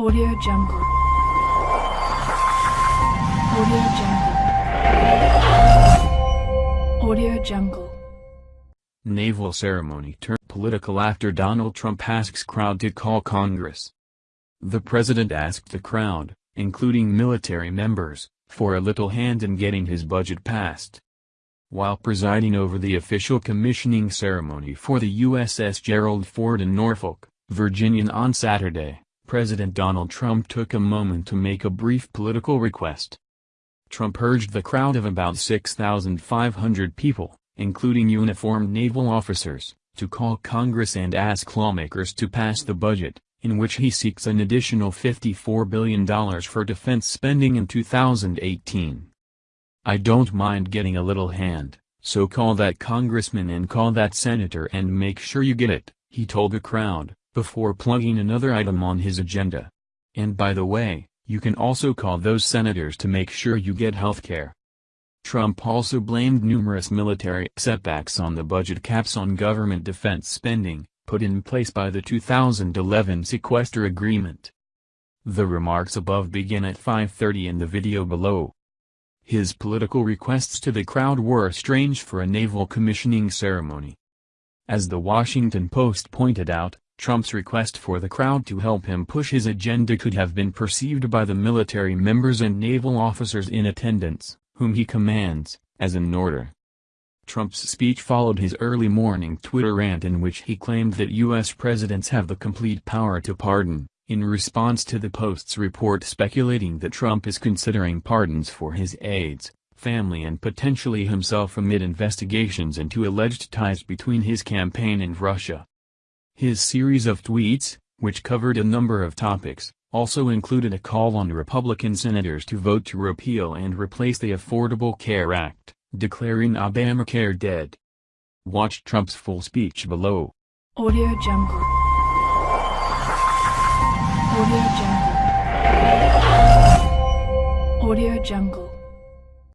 Audio Jungle. Audio Jungle. Audio Jungle. Naval ceremony turned political after Donald Trump asks crowd to call Congress. The president asked the crowd, including military members, for a little hand in getting his budget passed. While presiding over the official commissioning ceremony for the USS Gerald Ford in Norfolk, Virginia on Saturday, President Donald Trump took a moment to make a brief political request. Trump urged the crowd of about 6,500 people, including uniformed naval officers, to call Congress and ask lawmakers to pass the budget, in which he seeks an additional $54 billion for defense spending in 2018. I don't mind getting a little hand, so call that congressman and call that senator and make sure you get it, he told the crowd before plugging another item on his agenda. And by the way, you can also call those senators to make sure you get health care. Trump also blamed numerous military setbacks on the budget caps on government defense spending, put in place by the 2011 sequester agreement. The remarks above begin at 5.30 in the video below. His political requests to the crowd were strange for a naval commissioning ceremony. As the Washington Post pointed out, Trump's request for the crowd to help him push his agenda could have been perceived by the military members and naval officers in attendance, whom he commands, as an order. Trump's speech followed his early morning Twitter rant in which he claimed that U.S. presidents have the complete power to pardon, in response to the Post's report speculating that Trump is considering pardons for his aides, family and potentially himself amid investigations into alleged ties between his campaign and Russia. His series of tweets, which covered a number of topics, also included a call on Republican senators to vote to repeal and replace the Affordable Care Act, declaring Obamacare dead. Watch Trump's full speech below. Audio Jungle. Audio Jungle. Audio Jungle.